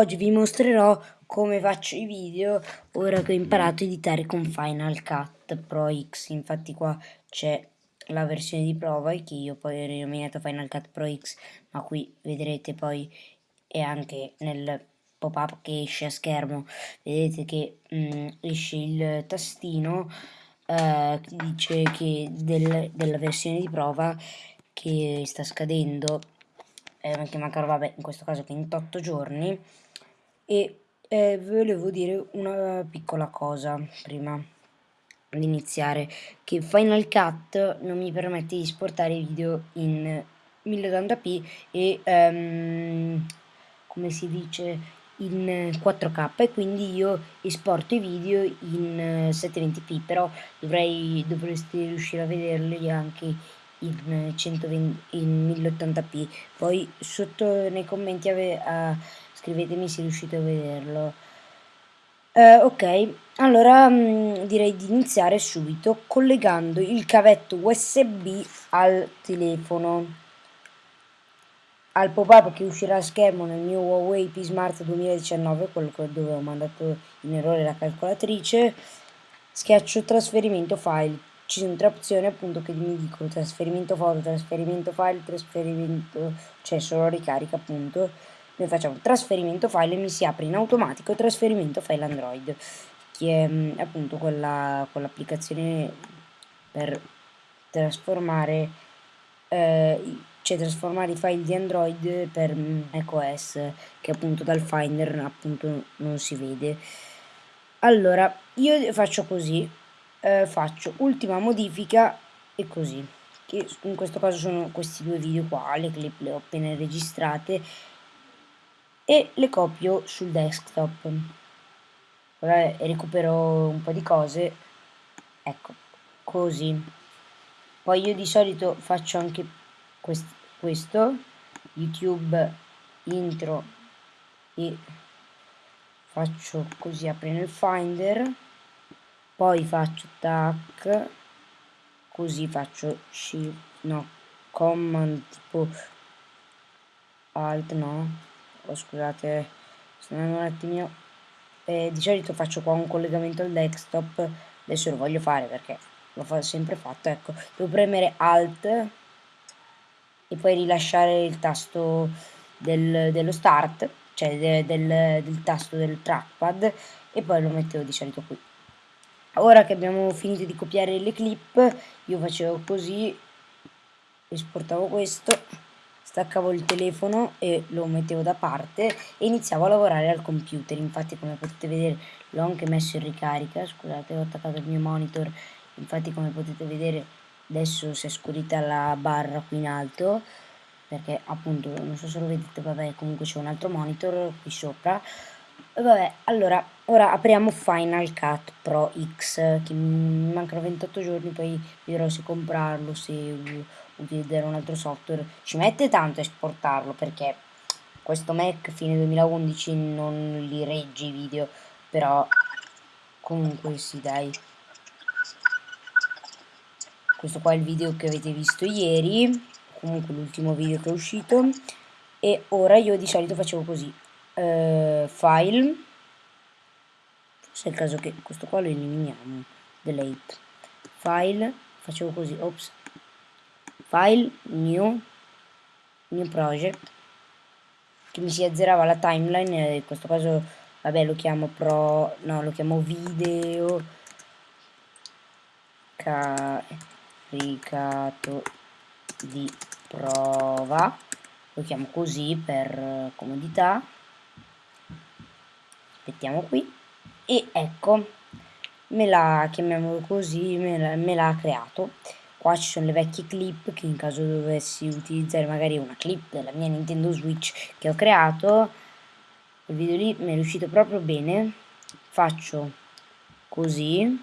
oggi vi mostrerò come faccio i video ora che ho imparato a editare con Final Cut Pro X. Infatti qua c'è la versione di prova che io poi ho rinominato Final Cut Pro X, ma qui vedrete poi e anche nel pop-up che esce a schermo, vedete che mh, mm, esce il tastino eh, dice che del, della versione di prova che sta scadendo eh, che mancano vabbè in questo caso 28 giorni e eh, volevo dire una piccola cosa prima di iniziare che Final Cut non mi permette di esportare video in 1080p e um, come si dice in 4K e quindi io esporto i video in 720p però dovrei, dovreste riuscire a vederli anche in, 120, in 1080p poi sotto nei commenti ave, uh, scrivetemi se riuscite a vederlo. Uh, ok allora mh, mm, direi di iniziare subito collegando il cavetto usb al telefono. Al pop-up che uscirà a schermo nel mio Huawei P Smart 2019 quello dove ho mandato in errore la calcolatrice. Schiaccio trasferimento file. Ci sono tre opzioni appunto che mi dicono trasferimento foto, trasferimento file, trasferimento, cioè solo ricarica appunto. Noi facciamo trasferimento file e mi si apre in automatico trasferimento file Android, che è mm, appunto quella, quell'applicazione per trasformare, eh, cioè trasformare i file di Android per macOS, che appunto dal Finder appunto non si vede. Allora, io faccio così, eh, faccio ultima modifica e così che in questo caso sono questi due video qua le clip le ho appena registrate e le copio sul desktop. Ora recupero un po' di cose. Ecco così. Poi io di solito faccio anche quest questo youtube intro e faccio così apre nel finder poi faccio tac così faccio shift no command tipo alt no oh, scusate sono un attimino eh, di solito faccio qua un collegamento al desktop adesso lo voglio fare perché l'ho sempre fatto ecco. Devo premere alt e poi rilasciare il tasto del, dello start cioè de, del, del tasto del trackpad e poi lo mettevo di solito qui. Ora che abbiamo finito di copiare le clip io facevo così esportavo questo staccavo il telefono e lo mettevo da parte e iniziavo a lavorare al computer. Infatti come potete vedere l'ho anche messo in ricarica. Scusate ho attaccato il mio monitor. Infatti come potete vedere adesso si è scurita la barra qui in alto perché appunto non so se lo vedete vabbè comunque c'è un altro monitor qui sopra. Vabbè, allora, ora apriamo Final Cut Pro X, che mi mancano 28 giorni, poi vedrò se comprarlo, se utilizzare un altro software. Ci mette tanto a esportarlo, perché questo Mac fine 2011 non li regge i video, però comunque sì, dai. Questo qua è il video che avete visto ieri, comunque l'ultimo video che è uscito, e ora io di solito facevo così eh, file forse è il caso che questo qua lo eliminiamo delete file facevo così ops file new new project che mi si azzerava la timeline in questo caso vabbè lo chiamo pro no lo chiamo video caricato di prova lo chiamo così per comodità. Aspettiamo qui e ecco me la chiamiamolo così me l'ha creato qua ci sono le vecchie clip che in caso dovessi utilizzare magari una clip della mia Nintendo Switch che ho creato il video lì mi è riuscito proprio bene. Faccio così.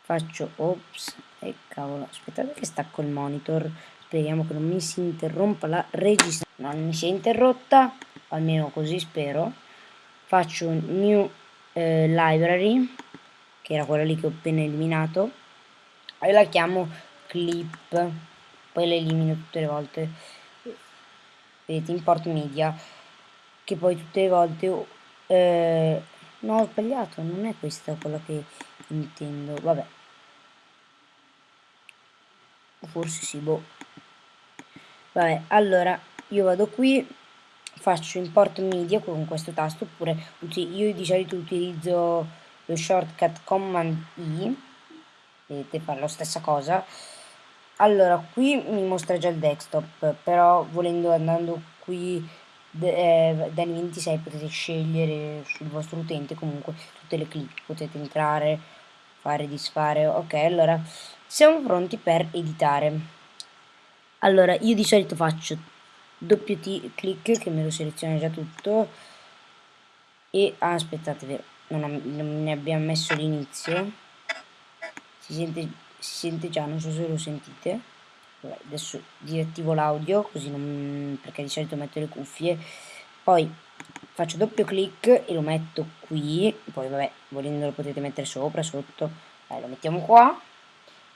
Faccio ops e cavolo aspettate che stacco il monitor. Speriamo che non mi si interrompa la registrazione. Non mi si è interrotta almeno così spero. Faccio new eh, library che era quella lì che ho appena eliminato e la chiamo clip poi la elimino tutte le volte. Vedete import media che poi tutte le volte eh, no ho sbagliato non è questa quella che intendo vabbè. Forse sì boh. Vabbè allora io vado qui faccio import media con questo tasto oppure io di solito utilizzo lo shortcut command i vedete fa la stessa cosa. Allora qui mi mostra già il desktop però volendo andando qui eh, da 26 potete scegliere sul vostro utente comunque tutte le clip potete entrare fare disfare ok allora siamo pronti per editare. Allora io di solito faccio doppio clic che me lo seleziona già tutto e ah, aspettate non, non ne abbiamo messo l'inizio si sente, si sente già non so se lo sentite. Vabbè, adesso disattivo l'audio così non perché di solito metto le cuffie. Poi faccio doppio clic e lo metto qui. Poi vabbè volendo lo potete mettere sopra sotto. Dai, lo mettiamo qua.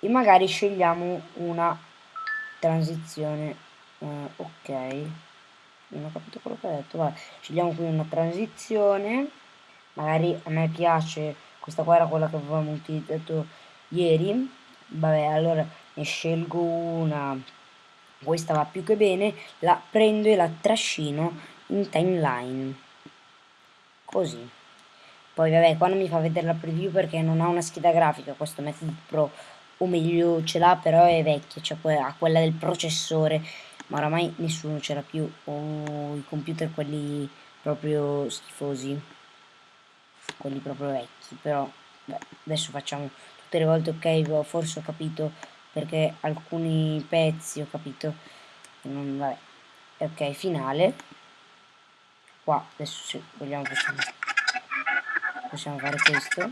E magari scegliamo una transizione uh, ok. Non ho capito quello che ha detto vabbè. Scegliamo qui una transizione. Magari a me piace questa qua era quella che avevamo utilizzato ieri vabbè allora ne scelgo una. Questa va più che bene la prendo e la trascino in timeline. Così. Poi vabbè qua non mi fa vedere la preview perché non ha una scheda grafica. Questo metodo pro o meglio ce l'ha però è vecchia cioè ha quella del processore. Ma oramai nessuno ce l'ha più. O i computer quelli proprio schifosi. Quelli proprio vecchi però beh, adesso facciamo tutte le volte ok forse ho capito perché alcuni pezzi ho capito. Non, vabbè. Ok finale. Qua adesso se vogliamo possiamo, possiamo fare questo.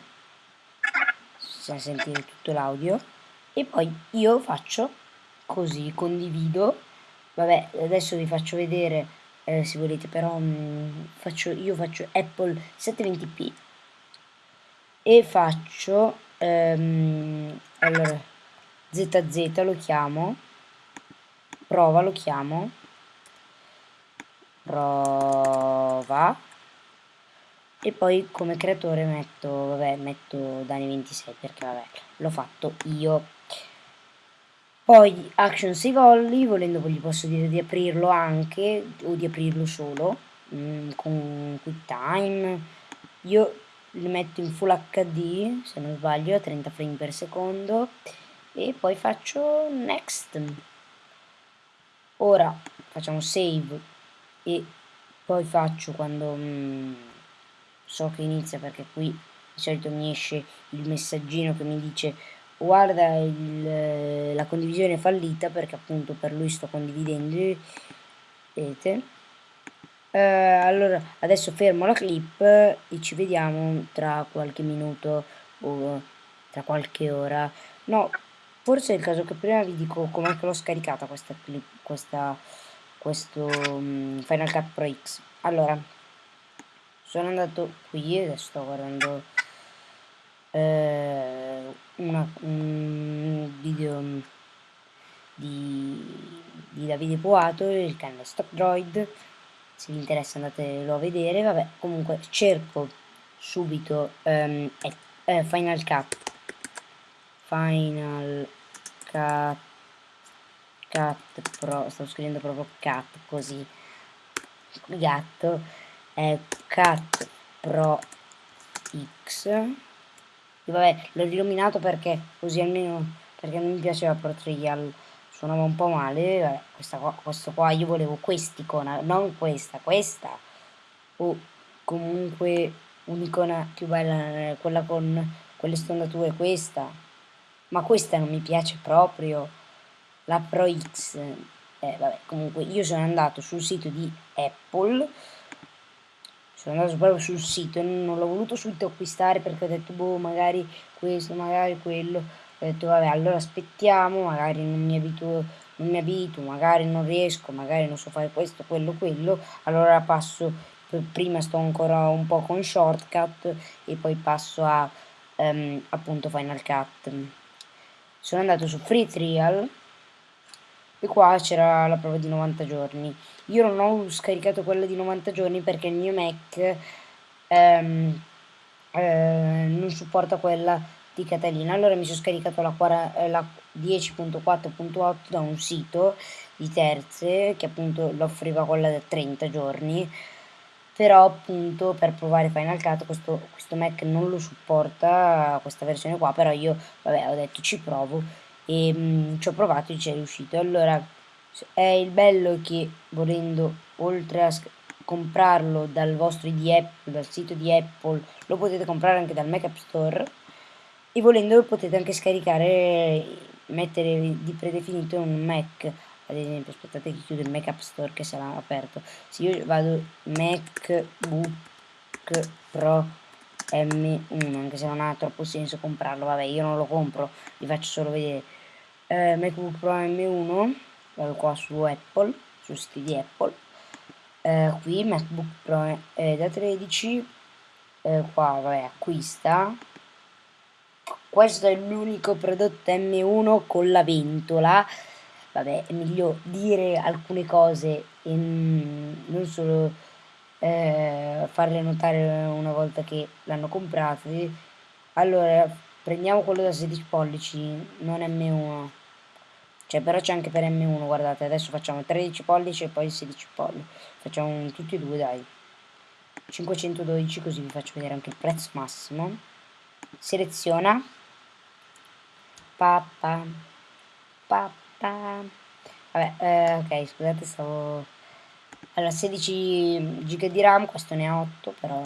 Possiamo sentire tutto l'audio. E poi io faccio così condivido. Vabbè adesso vi faccio vedere eh, se volete però mh, mm, faccio, io faccio Apple 720p e faccio ehm, allora ZZ lo chiamo prova lo chiamo prova e poi come creatore metto vabbè metto Dani 26 perché vabbè l'ho fatto io poi Action Save Only, volendo gli posso dire di aprirlo anche o di aprirlo solo mh, con QuickTime. Io li metto in Full HD, se non sbaglio, a 30 frame per secondo e poi faccio Next. Ora facciamo Save e poi faccio quando mh, so che inizia perché qui di solito mi esce il messaggino che mi dice guarda il, la condivisione è fallita perché appunto per lui sto condividendo vedete eh, allora adesso fermo la clip e ci vediamo tra qualche minuto o tra qualche ora. No forse è il caso che prima vi dico com'è che l'ho scaricata questa clip questa questo um, Final Cut Pro X. Allora sono andato qui adesso sto guardando eh, una, un video di, di Davide Poato, il canale Stock Droid, se vi interessa andatelo a vedere, vabbè, comunque cerco subito um, eh, Final Cut, Final Cut, Cut Pro, stavo scrivendo proprio Cut così, gatto, è Cut Pro X, vabbè, l'ho riluminato perché così almeno perché non mi piaceva Pro suonava un po' male. Questa qua, questo qua io volevo quest'icona, non questa, questa. O comunque un'icona più bella, quella con quelle stondature, questa. Ma questa non mi piace proprio. La Pro X. Eh, vabbè, comunque io sono andato sul sito di Apple sono andato proprio sul sito non l'ho voluto subito acquistare perché ho detto boh magari questo magari quello ho detto vabbè allora aspettiamo magari non mi abituo non mi abituo magari non riesco magari non so fare questo quello quello allora passo prima sto ancora un po' con shortcut e poi passo a um, appunto Final Cut sono andato su Free Trial e qua c'era la prova di 90 giorni. Io non ho scaricato quella di 90 giorni perché il mio Mac ehm, eh, non supporta quella di Catalina. Allora mi sono scaricato la, la 10.4.8 da un sito di terze che appunto l'offriva quella da 30 giorni. Però appunto per provare Final Cut questo, questo Mac non lo supporta questa versione qua. Però io vabbè ho detto ci provo. E mh, mm, ci ho provato e ci è riuscito. Allora è il bello che volendo oltre a comprarlo dal vostro ID Apple dal sito di Apple lo potete comprare anche dal Mac App Store e volendo potete anche scaricare mettere di predefinito un Mac. Ad esempio aspettate che chiudo il Mac App Store che sarà aperto. Se io vado MacBook Pro M1 anche se non ha troppo senso comprarlo vabbè io non lo compro vi faccio solo vedere. Eh, MacBook Pro M1 vado qua su Apple su siti di Apple. Eh, qui MacBook Pro eh, da 13 eh, qua vabbè acquista questo è l'unico prodotto M1 con la ventola. Vabbè è meglio dire alcune cose e non solo eh, farle notare una volta che l'hanno comprato allora prendiamo quello da 16 pollici non M1 cioè però c'è anche per M1 guardate adesso facciamo 13 pollici e poi 16 pollici facciamo tutti e due dai. 512 così vi faccio vedere anche il prezzo massimo. Seleziona papà. Papà. Vabbè, eh, ok, scusate, stavo... Allora, 16 giga di RAM, questo ne ha 8, però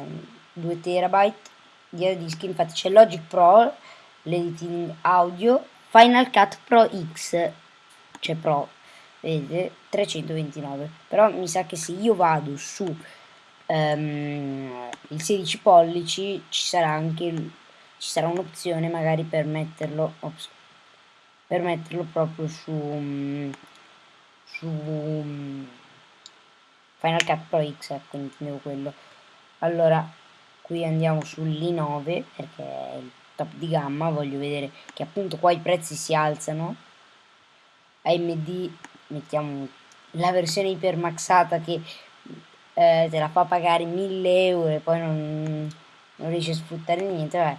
2 terabyte di dischi, infatti c'è Logic Pro, l'editing audio, Final Cut Pro X, cioè Pro, vedete, 329. Però mi sa che se io vado su um, il 16 pollici ci sarà anche ci sarà un'opzione magari per metterlo ops, per metterlo proprio su, su Final Cut Pro X, ecco, intendevo quello. Allora, qui andiamo sull'i9 perché è il top di gamma, voglio vedere che appunto qua i prezzi si alzano. AMD mettiamo la versione ipermaxata che eh, te la fa pagare 1000 euro e poi non, non riesci a sfruttare niente, vabbè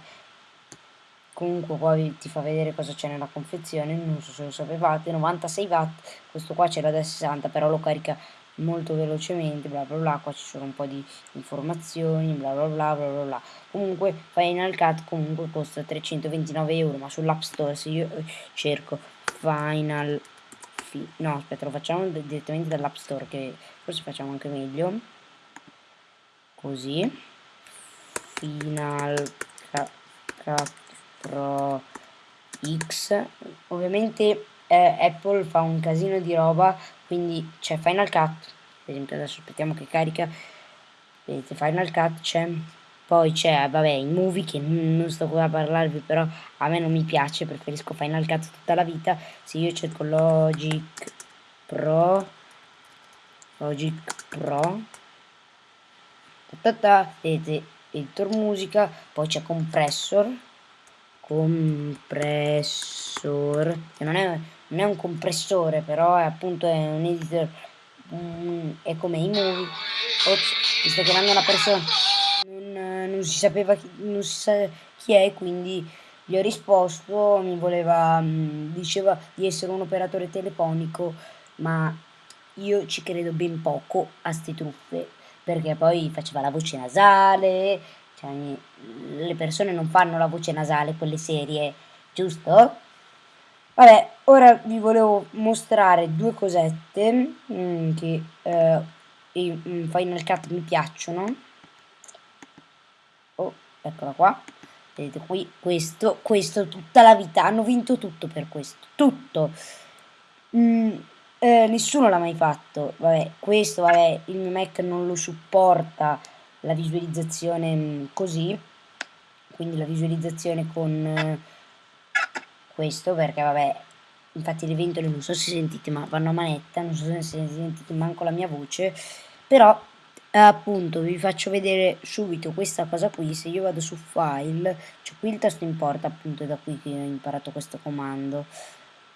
comunque poi ti fa vedere cosa c'è nella confezione non so se lo sapevate 96 watt questo qua c'era da 60 però lo carica molto velocemente bla bla bla qua ci sono un po' di informazioni bla bla bla bla bla, bla. comunque Final Cut comunque costa 329 euro ma sull'app store se io cerco Final no aspetta lo facciamo direttamente dall'app store che forse facciamo anche meglio così Final Cut Pro X. Ovviamente eh, Apple fa un casino di roba quindi c'è Final Cut. Per esempio adesso aspettiamo che carica. Vedete Final Cut c'è. Poi c'è vabbè i movie che non sto qua a parlarvi però a me non mi piace preferisco Final Cut tutta la vita. Se io cerco Logic Pro. Logic Pro. Ta ta ta, vedete editor musica. Poi c'è compressor compressor che non è, non è un compressore però è appunto è un editor um, è come i movie. Ops mi sta chiamando una persona. Non, non si sapeva chi, non si sa chi è quindi gli ho risposto mi voleva um, diceva di essere un operatore telefonico ma io ci credo ben poco a ste truffe perché poi faceva la voce nasale cioè, le persone non fanno la voce nasale, quelle serie, giusto? Vabbè, ora vi volevo mostrare due cosette mm, che eh, in Final Cut mi piacciono. Oh, eccola qua. Vedete qui, questo, questo, tutta la vita, hanno vinto tutto per questo, tutto. Mm, eh, nessuno l'ha mai fatto, vabbè, questo, vabbè, il mio Mac non lo supporta, la visualizzazione mm, così. Quindi la visualizzazione con eh, questo perché vabbè infatti le ventole non so se sentite ma vanno a manetta non so se sentite manco la mia voce però eh, appunto vi faccio vedere subito questa cosa qui se io vado su file c'è qui il tasto importa appunto da qui che ho imparato questo comando.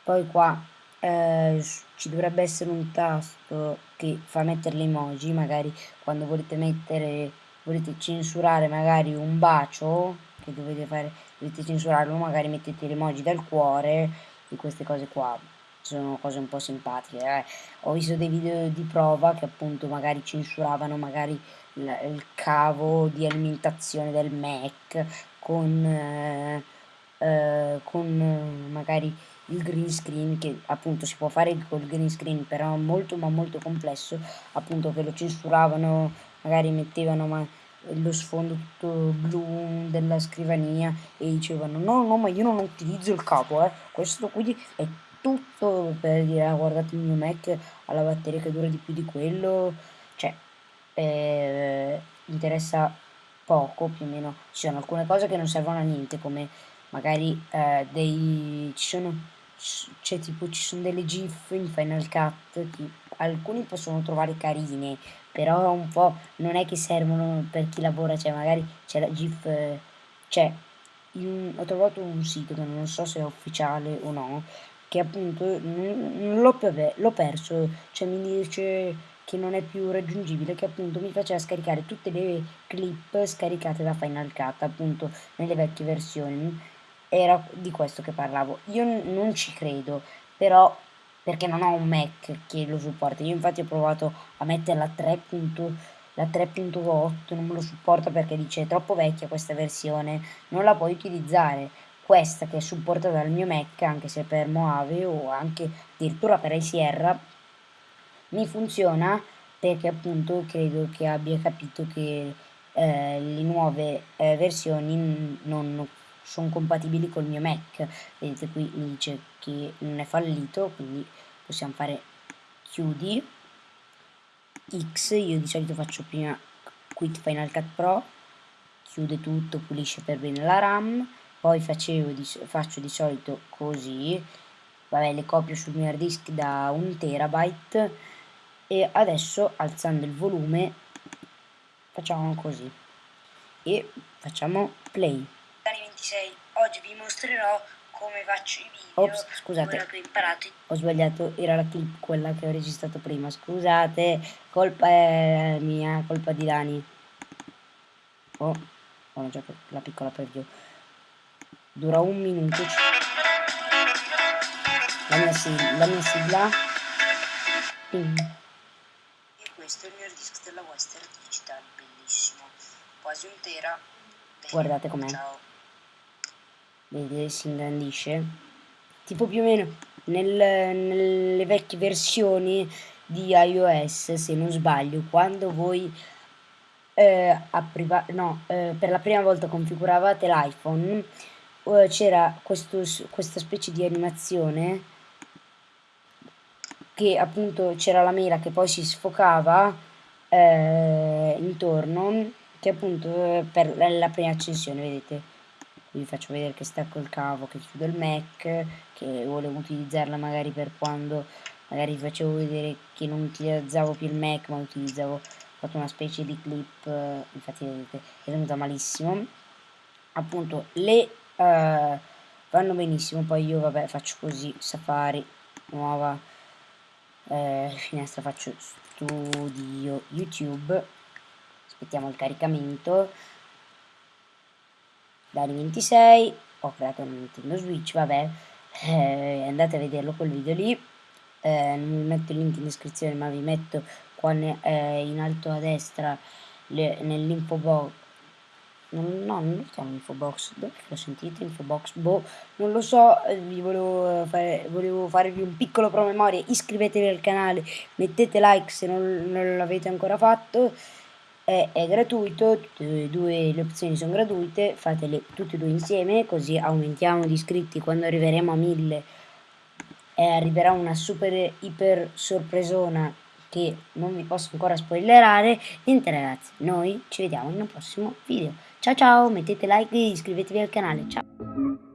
Poi qua eh, ci dovrebbe essere un tasto che fa mettere le emoji, magari quando volete mettere, volete censurare magari un bacio, che dovete fare, dovete censurarlo, magari mettete le emoji del cuore e queste cose qua. Sono cose un po' simpatiche. Eh. Ho visto dei video di prova che appunto magari censuravano magari il cavo di alimentazione del Mac con, eh, eh, con magari il green screen che appunto si può fare col green screen però molto ma molto complesso appunto che lo censuravano magari mettevano ma lo sfondo tutto blu della scrivania e dicevano no no ma io non utilizzo il capo eh. Questo quindi è tutto per dire ah, guardate il mio Mac ha la batteria che dura di più di quello cioè eh, interessa poco più o meno. Ci sono alcune cose che non servono a niente come magari eh, dei ci sono c'è tipo ci sono delle gif in Final Cut che alcuni possono trovare carine però un po' non è che servono per chi lavora cioè magari c'è la gif eh, c'è ho trovato un sito che non so se è ufficiale o no che appunto l'ho perso cioè mi dice che non è più raggiungibile che appunto mi faceva scaricare tutte le clip scaricate da Final Cut appunto nelle vecchie versioni era di questo che parlavo. Io non ci credo, però perché non ho un Mac che lo supporta. Io infatti ho provato a mettere la 3.8, la 3.8 non me lo supporta perché dice è troppo vecchia questa versione, non la puoi utilizzare. Questa che è supportata dal mio Mac, anche se per Moave o anche addirittura per iSierra, mi funziona perché appunto credo che abbia capito che eh, le nuove eh, versioni non sono compatibili col mio Mac. Vedete qui mi dice che non è fallito quindi possiamo fare chiudi X. Io di solito faccio prima quit Final Cut Pro chiude tutto pulisce per bene la RAM. Poi facevo di, faccio di solito così. Vabbè le copio sul mio hard disk da un terabyte. E adesso alzando il volume facciamo così. E facciamo play 26. Oggi vi mostrerò come faccio i video. Ops, scusate. Ho imparato. Ho sbagliato, era la clip quella che ho registrato prima. Scusate, colpa è mia, colpa di Dani. Oh, ho già la piccola preview. Dura un minuto. La mia, sigla, la mia sigla. Ping. E questo è il mio disc della Western Digital, bellissimo. Quasi un tera. Guardate com'è. Ciao vedete si ingrandisce. Tipo più o meno nel, nelle vecchie versioni di iOS se non sbaglio quando voi eh, no, eh, per la prima volta configuravate l'iPhone eh, c'era questa specie di animazione che appunto c'era la mela che poi si sfocava eh, intorno che appunto eh, per la prima accensione vedete vi faccio vedere che stacco il cavo che chiudo il Mac che volevo utilizzarla magari per quando magari vi facevo vedere che non utilizzavo più il Mac ma utilizzavo ho fatto una specie di clip infatti vedete è venuta malissimo. Appunto le uh, vanno benissimo poi io vabbè faccio così Safari nuova eh, finestra faccio studio YouTube. Aspettiamo il caricamento Dani 26 ho creato un Nintendo Switch vabbè. Eh, andate a vederlo quel video lì. Eh, non vi metto il link in descrizione ma vi metto qua eh, in alto a destra nell'info box. No, non lo chiamo info box. Lo sentite info box? Boh non lo so. Eh, vi volevo, fare, volevo farvi un piccolo promemoria. Iscrivetevi al canale mettete like se non, non l'avete ancora fatto è, è gratuito, tutte e due le opzioni sono gratuite, fatele tutte e due insieme così aumentiamo di iscritti quando arriveremo a 1000 e arriverà una super iper sorpresona che non vi posso ancora spoilerare. Niente ragazzi, noi ci vediamo in un prossimo video. Ciao ciao, mettete like e iscrivetevi al canale. Ciao!